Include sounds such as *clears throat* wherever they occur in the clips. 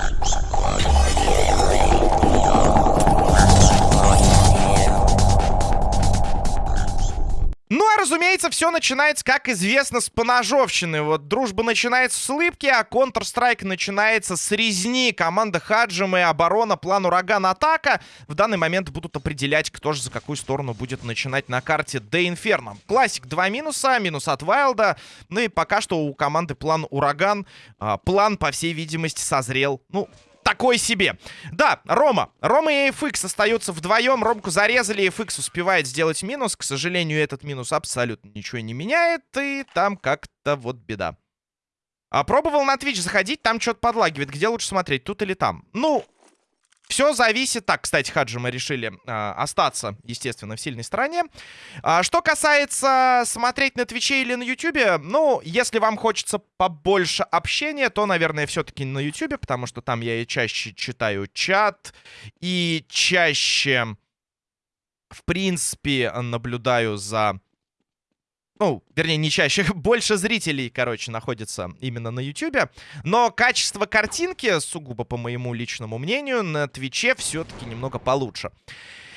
Thank you. Разумеется, все начинается, как известно, с поножовщины. Вот дружба начинается с улыбки, а Counter-Strike начинается с резни. Команда Хаджима и оборона, план ураган, атака. В данный момент будут определять, кто же за какую сторону будет начинать на карте The Inferno. Классик два минуса, минус от Вайлда. Ну и пока что у команды план ураган. А, план, по всей видимости, созрел. Ну, такой себе. Да, Рома. Рома и FX остаются вдвоем. Ромку зарезали, FX успевает сделать минус. К сожалению, этот минус абсолютно ничего не меняет. И там как-то вот беда. А пробовал на Twitch заходить, там что-то подлагивает. Где лучше смотреть, тут или там? Ну, все зависит... Так, кстати, Хаджи мы решили э, остаться, естественно, в сильной стороне. А, что касается смотреть на Твиче или на Ютубе, ну, если вам хочется побольше общения, то, наверное, все-таки на Ютубе, потому что там я и чаще читаю чат, и чаще, в принципе, наблюдаю за ну, вернее, не чаще, *laughs* больше зрителей, короче, находится именно на Ютубе. Но качество картинки, сугубо по моему личному мнению, на Твиче все-таки немного получше.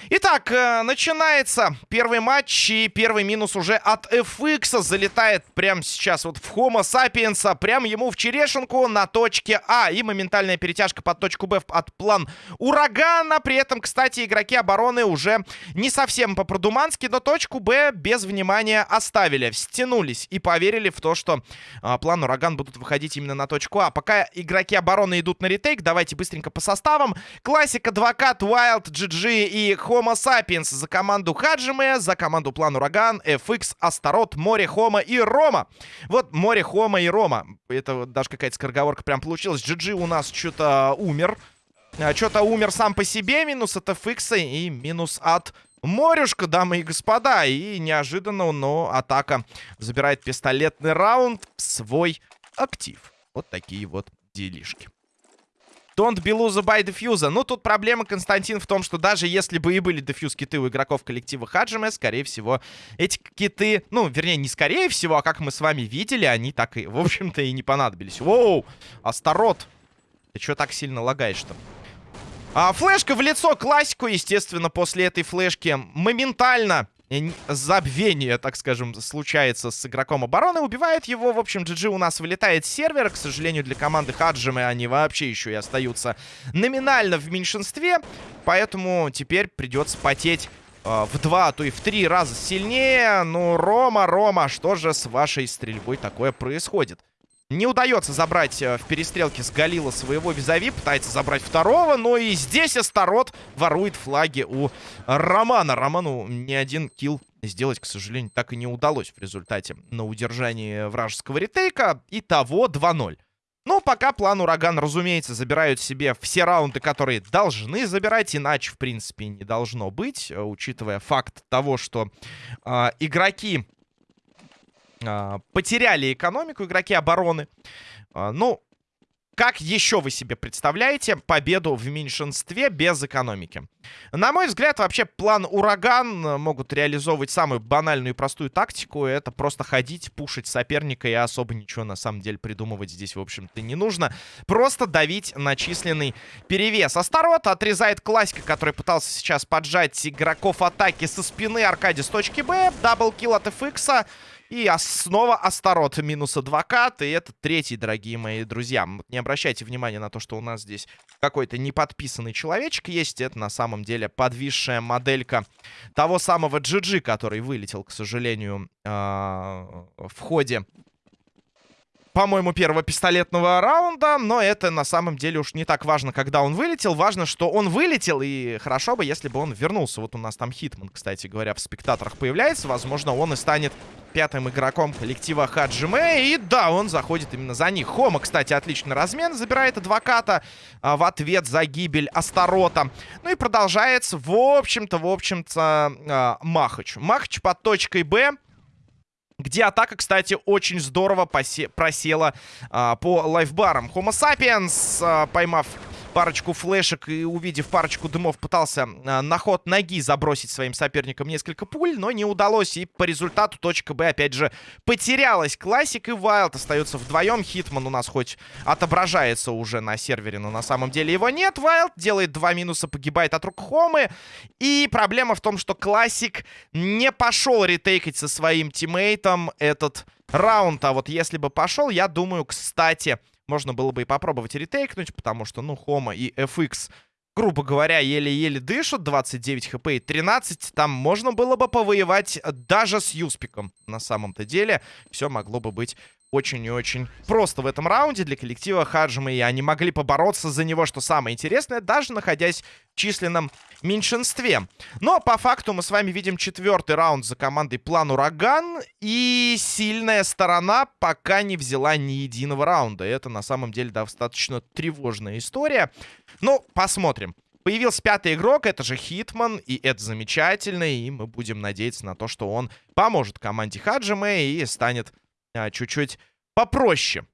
Итак, э, начинается первый матч, и первый минус уже от FX залетает прямо сейчас вот в Homo Sapiens, прямо ему в черешенку на точке А. И моментальная перетяжка под точку Б от план Урагана. При этом, кстати, игроки обороны уже не совсем по-продумански, но точку Б без внимания оставили. Стянулись и поверили в то, что а, план Ураган будут выходить именно на точку А. Пока игроки обороны идут на ретейк, давайте быстренько по составам. Классик, Адвокат, Wild, GG и Homo Homo Sapiens за команду Хаджиме, за команду План Ураган, FX, Астарот, Море, Хома и Рома. Вот Море, Хома и Рома. Это даже какая-то скороговорка прям получилась. GG у нас что-то умер. А, что-то умер сам по себе. Минус от FX и минус от Морюшка, дамы и господа. И неожиданно, но атака забирает пистолетный раунд в свой актив. Вот такие вот делишки. Don't loser by дефьюза. Ну, тут проблема, Константин, в том, что даже если бы и были дефьюз киты у игроков коллектива Хаджиме, скорее всего, эти киты, ну, вернее, не скорее всего, а как мы с вами видели, они так и, в общем-то, и не понадобились. Воу! Астарот! Ты что так сильно лагаешь-то? А, флешка в лицо, классику, естественно, после этой флешки моментально забвение, так скажем, случается с игроком обороны, убивает его. В общем, GG у нас вылетает с сервера. К сожалению, для команды Хаджимы они вообще еще и остаются номинально в меньшинстве. Поэтому теперь придется потеть э, в два, а то и в три раза сильнее. Ну, Рома, Рома, что же с вашей стрельбой такое происходит? Не удается забрать э, в перестрелке с Галила своего визави. Пытается забрать второго. Но и здесь Астарот ворует флаги у Романа. Роману ни один килл сделать, к сожалению, так и не удалось в результате на удержании вражеского ретейка. Итого 2-0. Ну, пока план Ураган, разумеется, забирают себе все раунды, которые должны забирать, иначе, в принципе, не должно быть, э, учитывая факт того, что э, игроки потеряли экономику игроки обороны. А, ну, как еще вы себе представляете победу в меньшинстве без экономики? На мой взгляд, вообще план Ураган могут реализовывать самую банальную и простую тактику. Это просто ходить, пушить соперника и особо ничего на самом деле придумывать здесь, в общем-то, не нужно. Просто давить на численный перевес. Астарот отрезает классика, который пытался сейчас поджать игроков атаки со спины Аркади с точки Б. Даблкил от FX. И снова Астарот минус адвокат. И это третий, дорогие мои друзья. Не обращайте внимания на то, что у нас здесь какой-то неподписанный человечек есть. Это на самом деле подвисшая моделька того самого GG, который вылетел, к сожалению, а, в ходе по-моему, первого пистолетного раунда, но это на самом деле уж не так важно, когда он вылетел. Важно, что он вылетел, и хорошо бы, если бы он вернулся. Вот у нас там Хитман, кстати говоря, в спектаторах появляется. Возможно, он и станет пятым игроком коллектива Хаджиме. И да, он заходит именно за них. Хома, кстати, отличный размен. Забирает адвоката а, в ответ за гибель Астарота. Ну и продолжается, в общем-то, в общем-то, а, Махач. Махач под точкой Б. Где атака, кстати, очень здорово просела а, по лайфбарам. Homo sapiens, а, поймав парочку флешек и, увидев парочку дымов, пытался э, на ход ноги забросить своим соперникам несколько пуль, но не удалось. И по результату точка Б, опять же, потерялась. Классик и Вайлд остаются вдвоем. Хитман у нас хоть отображается уже на сервере, но на самом деле его нет. Вайлд делает два минуса, погибает от рук Хомы. И проблема в том, что Классик не пошел ретейкать со своим тиммейтом этот раунд. А вот если бы пошел, я думаю, кстати, можно было бы и попробовать ретейкнуть, потому что, ну, Хома и FX, грубо говоря, еле-еле дышат. 29 хп и 13. Там можно было бы повоевать даже с Юспиком. На самом-то деле, все могло бы быть очень и очень просто в этом раунде для коллектива Хаджима. И они могли побороться за него, что самое интересное, даже находясь в численном меньшинстве. Но по факту мы с вами видим четвертый раунд за командой План Ураган. И сильная сторона пока не взяла ни единого раунда. Это на самом деле достаточно тревожная история. Ну, посмотрим. Появился пятый игрок, это же Хитман, и это замечательно, и мы будем надеяться на то, что он поможет команде Хаджиме и станет а, чуть-чуть попроще.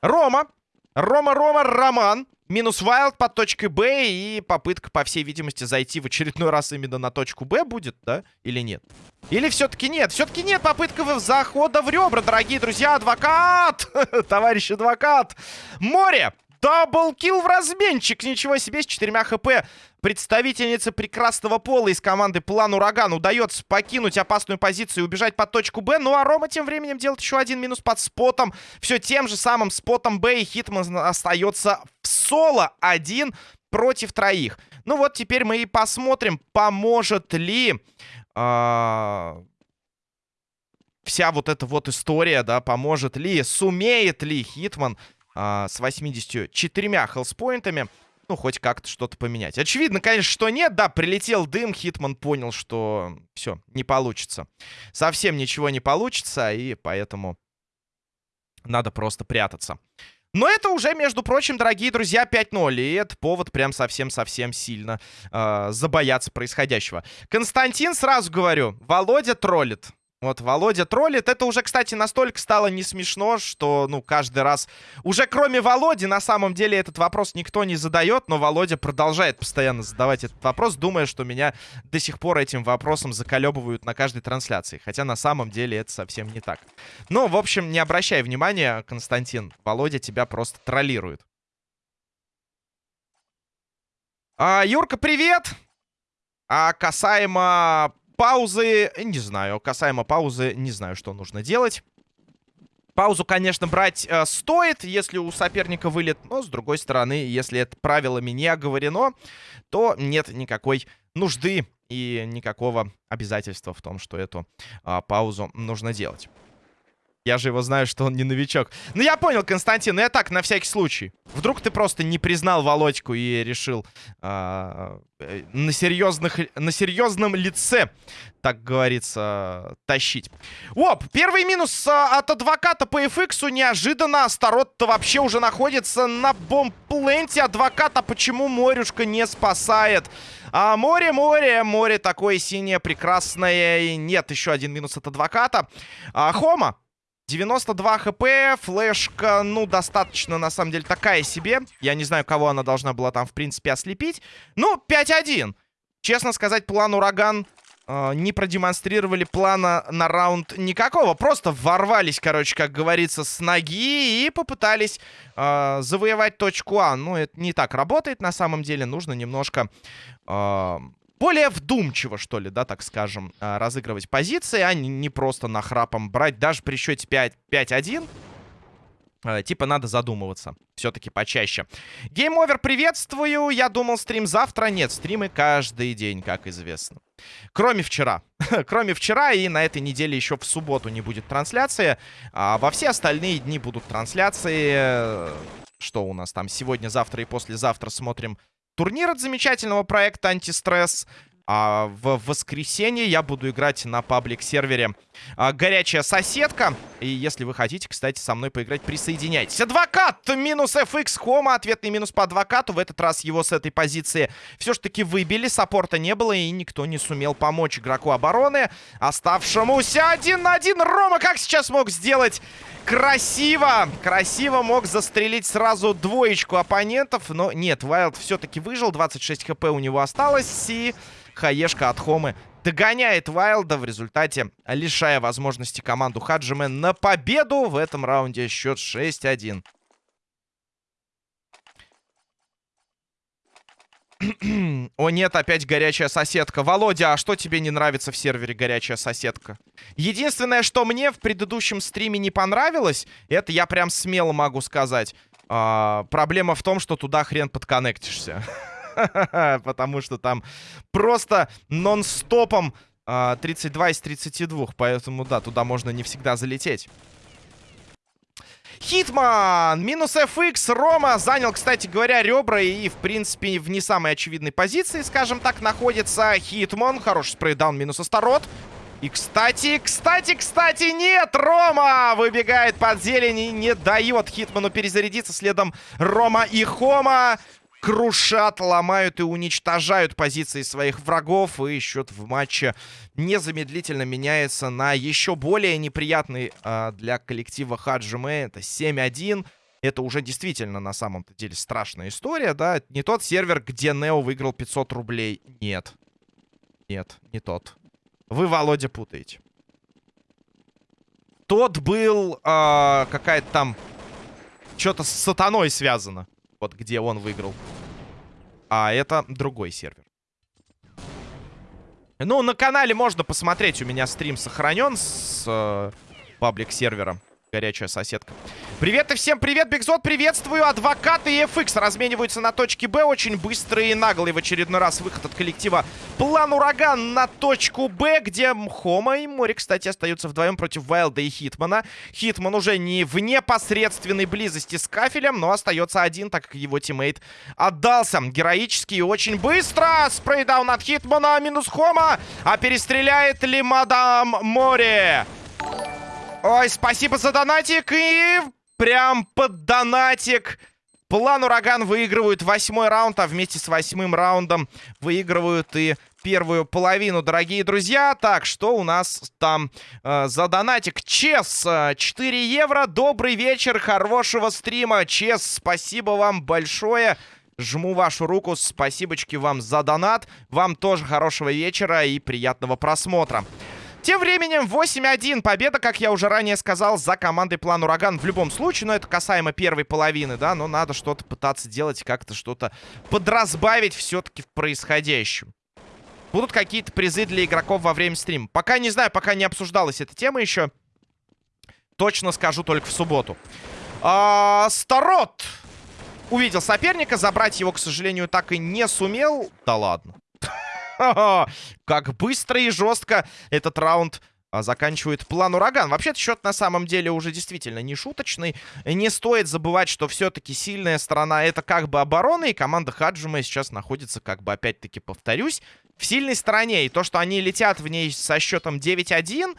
Рома. Рома, Рома, Роман. Минус Вайлд под точкой Б. И попытка, по всей видимости, зайти в очередной раз именно на точку Б будет, да? Или нет? Или все-таки нет? Все-таки нет. Попытка захода в ребра, дорогие друзья. Адвокат! *laughs* Товарищ адвокат! Море! Даблкил в разменчик. Ничего себе, с четырьмя хп. Представительнице прекрасного пола из команды План Ураган удается покинуть опасную позицию и убежать под точку Б. Ну а Рома тем временем делает еще один минус под спотом. Все тем же самым спотом Б. И Хитман остается в соло один против троих. Ну вот теперь мы и посмотрим, поможет ли... Э вся вот эта вот история, да, поможет ли, сумеет ли Хитман а, с 84 хелспоинтами. Ну, хоть как-то что-то поменять. Очевидно, конечно, что нет. Да, прилетел дым, Хитман понял, что все, не получится. Совсем ничего не получится, и поэтому надо просто прятаться. Но это уже, между прочим, дорогие друзья, 5-0. И это повод прям совсем-совсем сильно э, забояться происходящего. Константин, сразу говорю, Володя троллит. Вот, Володя троллит. Это уже, кстати, настолько стало не смешно, что, ну, каждый раз... Уже кроме Володи, на самом деле, этот вопрос никто не задает, но Володя продолжает постоянно задавать этот вопрос, думая, что меня до сих пор этим вопросом заколебывают на каждой трансляции. Хотя на самом деле это совсем не так. Но, в общем, не обращай внимания, Константин. Володя тебя просто троллирует. А, Юрка, привет! А касаемо паузы, не знаю. Касаемо паузы, не знаю, что нужно делать. Паузу, конечно, брать э, стоит, если у соперника вылет. Но, с другой стороны, если это правилами не оговорено, то нет никакой нужды и никакого обязательства в том, что эту э, паузу нужно делать. Я же его знаю, что он не новичок. Ну, я понял, Константин, я так, на всякий случай. Вдруг ты просто не признал Володьку и решил а, э, на, серьезных, на серьезном лице, так говорится, тащить. Оп, первый минус а, от адвоката по FX. Неожиданно Астарот-то вообще уже находится на бомбпленте. Адвоката почему Морюшка не спасает? А море, море, море такое синее, прекрасное. И нет, еще один минус от адвоката. А, Хома 92 хп, флешка, ну, достаточно, на самом деле, такая себе. Я не знаю, кого она должна была там, в принципе, ослепить. Ну, 5-1. Честно сказать, план Ураган э, не продемонстрировали плана на раунд никакого. Просто ворвались, короче, как говорится, с ноги и попытались э, завоевать точку А. Ну, это не так работает на самом деле. Нужно немножко... Э, более вдумчиво, что ли, да, так скажем, а, разыгрывать позиции, а не просто нахрапом брать. Даже при счете 5-1, а, типа надо задумываться. Все-таки почаще. Game Over, приветствую. Я думал, стрим завтра. Нет, стримы каждый день, как известно. Кроме вчера. *laughs* Кроме вчера и на этой неделе еще в субботу не будет трансляции. А во все остальные дни будут трансляции. Что у нас там сегодня, завтра и послезавтра смотрим Турнир от замечательного проекта «Антистресс». А в воскресенье я буду играть на паблик-сервере а, «Горячая соседка». И если вы хотите, кстати, со мной поиграть, присоединяйтесь. Адвокат минус FX Хома. Ответный минус по адвокату. В этот раз его с этой позиции все ж таки выбили. Саппорта не было, и никто не сумел помочь игроку обороны. Оставшемуся один на один. Рома как сейчас мог сделать красиво, красиво мог застрелить сразу двоечку оппонентов, но нет, Вайлд все-таки выжил, 26 хп у него осталось, и хаешка от Хомы догоняет Вайлда, в результате лишая возможности команду Хаджиме на победу. В этом раунде счет 6-1. *clears throat* О нет, опять горячая соседка. Володя, а что тебе не нравится в сервере горячая соседка? Единственное, что мне в предыдущем стриме не понравилось, это я прям смело могу сказать. А, проблема в том, что туда хрен подконнектишься. *laughs* *laughs* Потому что там просто нон-стопом 32 а, из 32. Поэтому, да, туда можно не всегда залететь. Хитман! Минус FX. Рома занял, кстати говоря, ребра и, в принципе, в не самой очевидной позиции, скажем так, находится Хитман. Хороший спрейдаун минус Астарот. И, кстати, кстати, кстати, нет! Рома выбегает под зелень и не дает Хитману перезарядиться. Следом Рома и Хома крушат, ломают и уничтожают позиции своих врагов. И счет в матче незамедлительно меняется на еще более неприятный э, для коллектива Хаджиме. Это 7-1. Это уже действительно на самом-то деле страшная история, да? Не тот сервер, где Нео выиграл 500 рублей. Нет. Нет, не тот. Вы, Володя, путаете. Тот был э, какая-то там... Что-то с сатаной связано. Вот где он выиграл. А это другой сервер. Ну, на канале можно посмотреть. У меня стрим сохранен с э, паблик-сервера горячая соседка. Привет и всем привет, Бигзот, приветствую. Адвокаты и FX размениваются на точке Б. Очень быстрый и наглый в очередной раз выход от коллектива. План Ураган на точку Б, где Хома и Мори, кстати, остаются вдвоем против Вайлда и Хитмана. Хитман уже не в непосредственной близости с Кафелем, но остается один, так как его тиммейт отдался. Героически и очень быстро. Spray down от Хитмана, минус Хома. А перестреляет ли мадам Мори? Ой, спасибо за донатик. И прям под донатик. План Ураган выигрывают восьмой раунд, а вместе с восьмым раундом выигрывают и первую половину, дорогие друзья. Так, что у нас там э, за донатик? Чес, 4 евро. Добрый вечер, хорошего стрима. Чес, спасибо вам большое. Жму вашу руку, спасибочки вам за донат. Вам тоже хорошего вечера и приятного просмотра. Тем временем 8-1. Победа, как я уже ранее сказал, за командой План Ураган. В любом случае, но это касаемо первой половины, да, но надо что-то пытаться делать, как-то что-то подразбавить все-таки в происходящем. Будут какие-то призы для игроков во время стрима. Пока не знаю, пока не обсуждалась эта тема еще. Точно скажу только в субботу. А, Старот увидел соперника. Забрать его, к сожалению, так и не сумел. Да ладно. Как быстро и жестко этот раунд а, заканчивает план Ураган. Вообще-то счет на самом деле уже действительно не шуточный. Не стоит забывать, что все-таки сильная сторона это как бы оборона, и команда Хаджима сейчас находится, как бы опять-таки повторюсь, в сильной стороне. И то, что они летят в ней со счетом 9-1,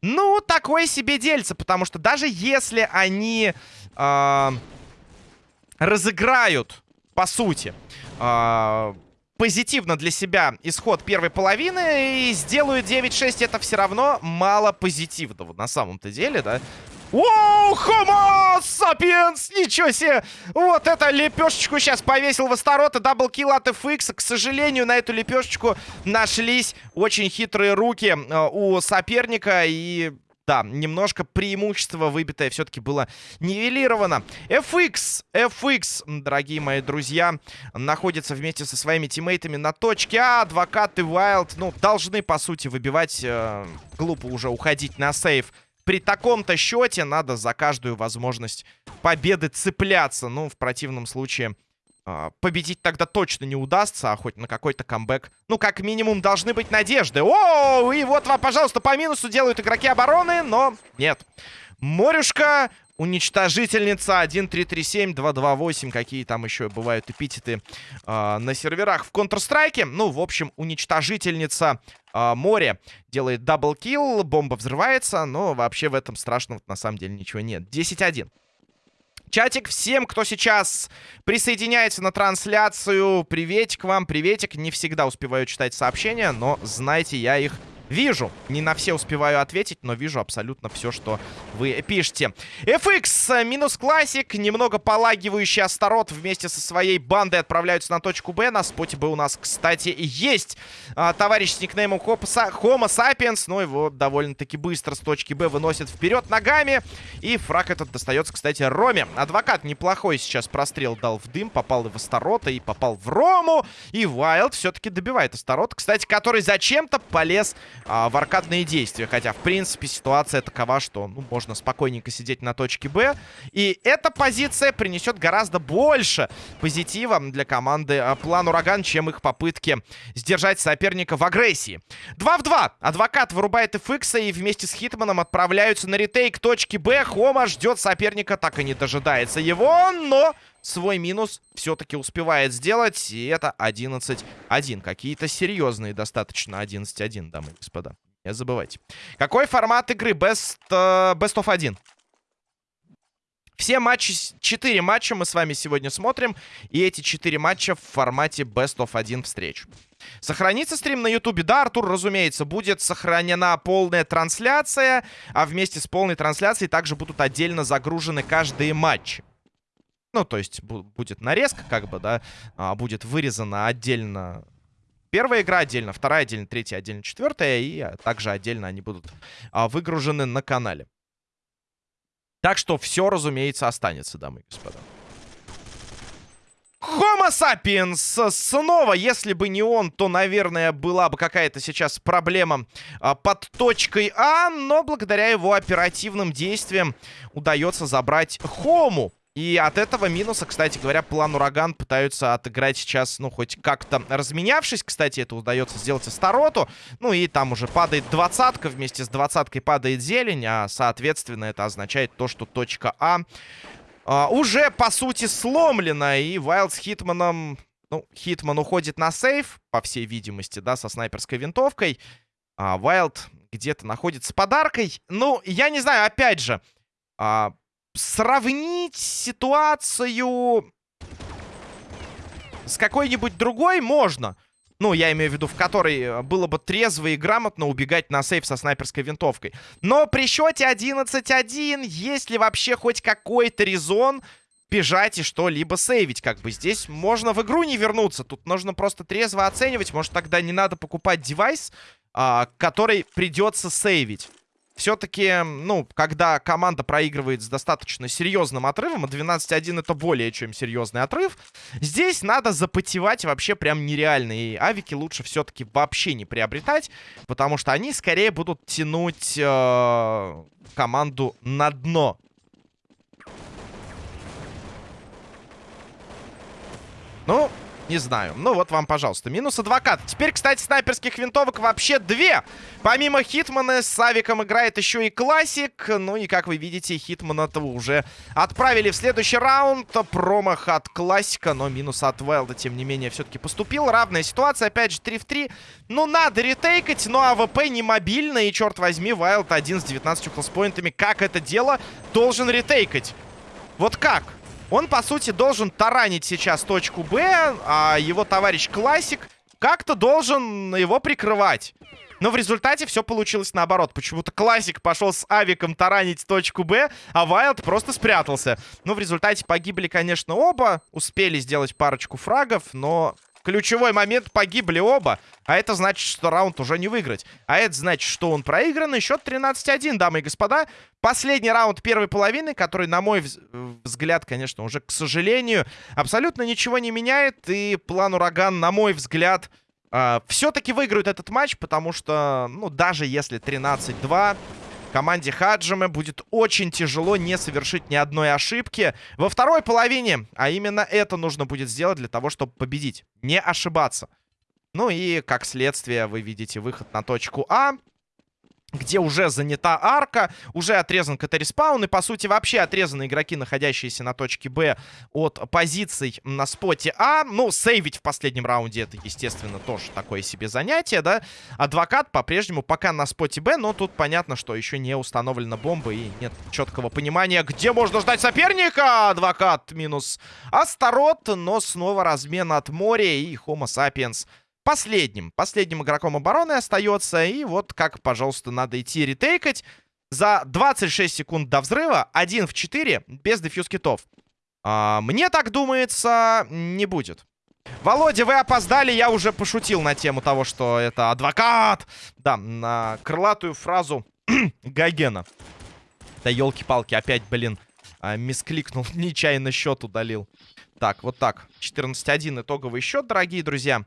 ну, такое себе дельце, потому что даже если они э, разыграют, по сути, э, позитивно для себя исход первой половины и сделаю 9-6, это все равно мало позитивного на самом-то деле, да? Воу, хомо, сапиенс, ничего себе! Вот это лепешечку сейчас повесил в Астарота, double kill от FX. К сожалению, на эту лепешечку нашлись очень хитрые руки э, у соперника и да, немножко преимущество выбитое все-таки было нивелировано. FX, FX, дорогие мои друзья, находится вместе со своими тиммейтами на точке А. Адвокаты Wild, ну, должны, по сути, выбивать. Э, глупо уже уходить на сейф. При таком-то счете надо за каждую возможность победы цепляться. Ну, в противном случае победить тогда точно не удастся, а хоть на какой-то камбэк. Ну, как минимум, должны быть надежды. О, и вот вам, пожалуйста, по минусу делают игроки обороны, но нет. Морюшка Уничтожительница 1337, 228, какие там еще бывают эпитеты э, на серверах в Counter-Strike. Ну, в общем, уничтожительница э, Мори делает double kill, бомба взрывается, но вообще в этом страшного на самом деле ничего нет. 10-1. Чатик, всем, кто сейчас присоединяется на трансляцию, приветик вам, приветик. Не всегда успеваю читать сообщения, но знайте, я их Вижу. Не на все успеваю ответить, но вижу абсолютно все, что вы пишете. FX минус классик. Немного подлагивающий Астарот вместе со своей бандой отправляются на точку Б. На споте Б у нас, кстати, есть а, товарищ с никнеймом Homo Sapiens. Но его довольно-таки быстро с точки Б выносит вперед ногами. И фраг этот достается, кстати, Роме. Адвокат неплохой сейчас прострел дал в дым. Попал и в Астарота, и попал в Рому. И Вайлд все-таки добивает Астарот. Кстати, который зачем-то полез а, в аркадные действия. Хотя, в принципе, ситуация такова, что ну, можно спокойненько сидеть на точке Б. И эта позиция принесет гораздо больше позитива для команды а, План Ураган, чем их попытки сдержать соперника в агрессии. 2 в 2. Адвокат вырубает FX и вместе с Хитманом отправляются на ретейк точки Б. Хома ждет соперника, так и не дожидается его, но свой минус все-таки успевает сделать. И это 11-1. Какие-то серьезные достаточно 11-1, дамы и господа. Не забывайте. Какой формат игры? Best, uh, best of 1. Все матчи, 4 матча мы с вами сегодня смотрим. И эти 4 матча в формате Best of 1 встреч. Сохранится стрим на ютубе? Да, Артур, разумеется, будет сохранена полная трансляция. А вместе с полной трансляцией также будут отдельно загружены каждые матчи. Ну, то есть будет нарезка, как бы, да, а, будет вырезана отдельно первая игра, отдельно вторая, отдельно третья, отдельно четвертая, и а, также отдельно они будут а, выгружены на канале. Так что все, разумеется, останется, дамы и господа. Homo sapiens снова, если бы не он, то, наверное, была бы какая-то сейчас проблема а, под точкой А, но благодаря его оперативным действиям удается забрать Хому. И от этого минуса, кстати говоря, план Ураган пытаются отыграть сейчас, ну, хоть как-то разменявшись. Кстати, это удается сделать Астароту. Ну, и там уже падает двадцатка, вместе с двадцаткой падает зелень, а, соответственно, это означает то, что точка А а, уже, по сути, сломлена. И Вайлд с Хитманом... Ну, Хитман уходит на сейф, по всей видимости, да, со снайперской винтовкой. А Вайлд где-то находится с подаркой. Ну, я не знаю, опять же... А, сравнить ситуацию с какой-нибудь другой можно. Ну, я имею в виду, в которой э, было бы трезво и грамотно убегать на сейф со снайперской винтовкой. Но при счете 11-1, есть ли вообще хоть какой-то резон бежать и что-либо сейвить? Как бы здесь можно в игру не вернуться. Тут нужно просто трезво оценивать. Может, тогда не надо покупать девайс, а, который придется сейвить все-таки, ну, когда команда проигрывает с достаточно серьезным отрывом, а 12-1 это более чем серьезный отрыв, здесь надо запотевать вообще прям нереально. И авики лучше все-таки вообще не приобретать, потому что они скорее будут тянуть э, команду на дно. Ну, не знаю. Ну вот вам, пожалуйста. Минус адвокат. Теперь, кстати, снайперских винтовок вообще две. Помимо Хитмана с Авиком играет еще и Классик. Ну и, как вы видите, Хитмана-то уже отправили в следующий раунд. Промах от Классика, но минус от Вайлда, тем не менее, все-таки поступил. Равная ситуация, опять же, 3 в 3. Ну, надо ретейкать, но АВП не мобильно. И, черт возьми, Вайлд один с 19 хелспоинтами. Как это дело должен ретейкать? Вот как? Он, по сути, должен таранить сейчас точку Б, а его товарищ Классик как-то должен его прикрывать. Но в результате все получилось наоборот. Почему-то Классик пошел с авиком таранить точку Б, а Вайлд просто спрятался. Но в результате погибли, конечно, оба. Успели сделать парочку фрагов, но ключевой момент погибли оба. А это значит, что раунд уже не выиграть. А это значит, что он проигран. И счет 13-1, дамы и господа. Последний раунд первой половины, который, на мой взгляд, конечно, уже, к сожалению, абсолютно ничего не меняет. И план Ураган, на мой взгляд, э, все-таки выиграют этот матч, потому что, ну, даже если 13-2... Команде Хаджиме будет очень тяжело не совершить ни одной ошибки во второй половине. А именно это нужно будет сделать для того, чтобы победить. Не ошибаться. Ну и, как следствие, вы видите выход на точку А. где уже занята арка, уже отрезан КТ-респаун, и, по сути, вообще отрезаны игроки, находящиеся на точке Б от позиций на споте А. Ну, сейвить в последнем раунде это, естественно, тоже такое себе занятие, да. Адвокат по-прежнему пока на споте Б, но тут понятно, что еще не установлена бомба и нет четкого понимания, где можно ждать соперника. Адвокат минус Астарот, но снова размен от моря и Homo sapiens последним. Последним игроком обороны остается. И вот как, пожалуйста, надо идти ретейкать. За 26 секунд до взрыва 1 в 4 без дефьюз китов. А, мне так думается, не будет. Володя, вы опоздали, я уже пошутил на тему того, что это адвокат. Да, на крылатую фразу *clears throat* Гагена. Да елки-палки, опять, блин, а, мискликнул, *laughs* нечаянно счет удалил. Так, вот так. 14-1 итоговый счет, дорогие друзья.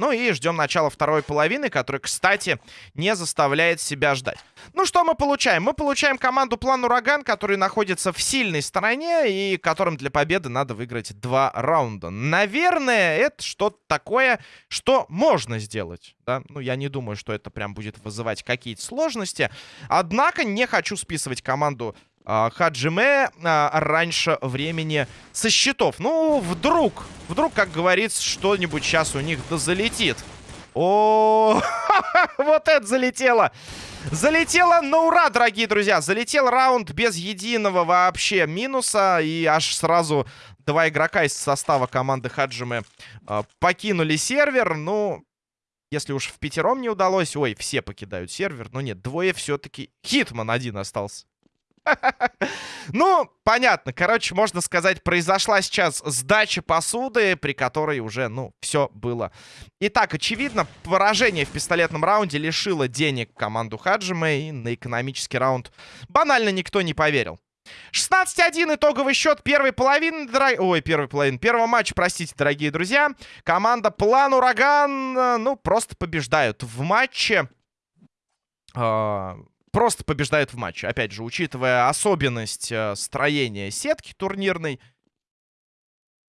Ну и ждем начала второй половины, которая, кстати, не заставляет себя ждать. Ну что мы получаем? Мы получаем команду План Ураган, который находится в сильной стороне и которым для победы надо выиграть два раунда. Наверное, это что-то такое, что можно сделать. Да? Ну, я не думаю, что это прям будет вызывать какие-то сложности. Однако не хочу списывать команду Хаджиме а, раньше времени со счетов. Ну, вдруг, вдруг, как говорится, что-нибудь сейчас у них да залетит. О, *laughs* вот это залетело. Залетело на ура, дорогие друзья. Залетел раунд без единого вообще минуса. И аж сразу два игрока из состава команды Хаджимы э, покинули сервер. Ну, если уж в пятером не удалось... Ой, все покидают сервер. Но нет, двое все-таки... Хитман один остался. *laughs* Ну, понятно. Короче, можно сказать, произошла сейчас сдача посуды, при которой уже, ну, все было. Итак, очевидно, поражение в пистолетном раунде лишило денег команду Хаджима, и на экономический раунд банально никто не поверил. 16-1 итоговый счет первой половины, дорог... ой, первой половины, первого матча, простите, дорогие друзья. Команда План Ураган, э, ну, просто побеждают в матче. А, просто побеждает в матче. Опять же, учитывая особенность э, строения сетки турнирной,